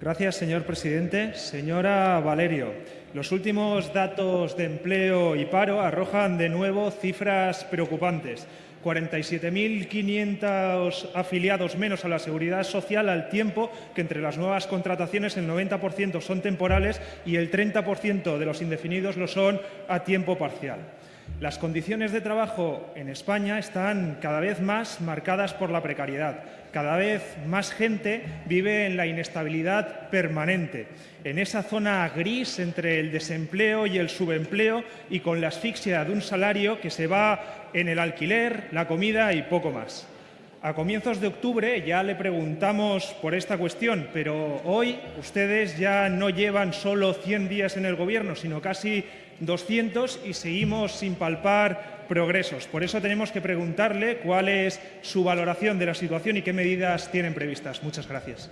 Gracias, señor presidente. Señora Valerio, los últimos datos de empleo y paro arrojan de nuevo cifras preocupantes. 47.500 afiliados menos a la Seguridad Social al tiempo que entre las nuevas contrataciones el 90% son temporales y el 30% de los indefinidos lo son a tiempo parcial. Las condiciones de trabajo en España están cada vez más marcadas por la precariedad. Cada vez más gente vive en la inestabilidad permanente, en esa zona gris entre el desempleo y el subempleo y con la asfixia de un salario que se va en el alquiler, la comida y poco más. A comienzos de octubre ya le preguntamos por esta cuestión, pero hoy ustedes ya no llevan solo 100 días en el Gobierno, sino casi 200 y seguimos sin palpar progresos. Por eso tenemos que preguntarle cuál es su valoración de la situación y qué medidas tienen previstas. Muchas gracias.